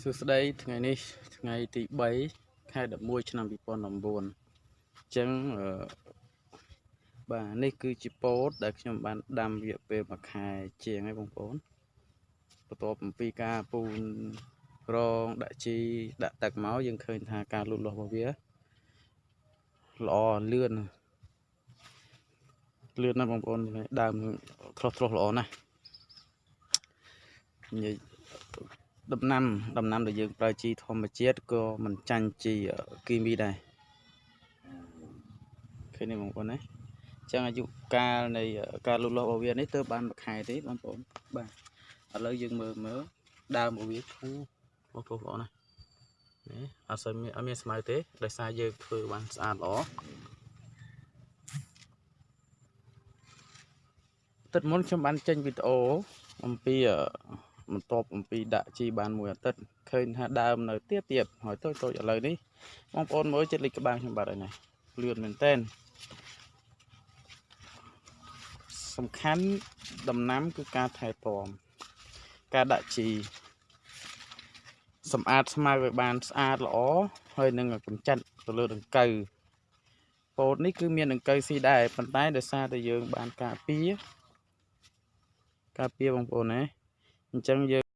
សួស្តីថ្ងៃនេះថ្ងៃទី3ខែ11ឆ្នាំ2019អញ្ចឹងអឺបាទនេះគឺជាពោតដែលខ្ញុំបានដាំរយៈពេល1ខែជាងហើយបងប្អូនបន្ទាប់អំពីការពូនរងដាក់ជីដាក់ទឹកមកយើងឃើញថាការលូតលាស់របស់វាល្អលឿនលឿនណាស់បងប្អូនដើមខ្លោះខ្លោះល្អណាស់និយាយ ដំណាំដំណាំដែលយើងប្រើជីធម្មជាតិក៏មិនចាញ់ជីគីមីដែរឃើញទេបងប្អូនណាអញ្ចឹងអាយុកាលនៃការលូតលាស់របស់វានេះទើបបានមួយខែទេបងប្អូនបាទឥឡូវយើងមើលមើលដើមរបស់វាឈូបងប្អូនល្អណាស់នេះអត់សូវមានអត់មានស្មៅទេដោយសារយើងធ្វើបានស្អាតល្អទឹកមុនខ្ញុំបានចេញវីដេអូអំពី បន្ទាប់អំពីដាក់ជីបានមួយអាទិត្យឃើញថាដើមនៅទៀតទៀតហើយតូចតូចឥឡូវនេះបងប្អូនមើលចិត្តលេខក្បាលខ្ញុំបាត់ហើយណាលឿនមែនតើសំខាន់ដំណាំគឺការថែទាំការដាក់ជីសម្អាតស្មៅឲ្យបានស្អាតល្អហើយនឹងកម្ចាត់ទៅលើដង្កូវពោតនេះគឺមានដង្កូវស៊ីដែរប៉ុន្តែដោយសារតែយើងបានការពារការពារបងប្អូនណា អញ្ចឹងយើង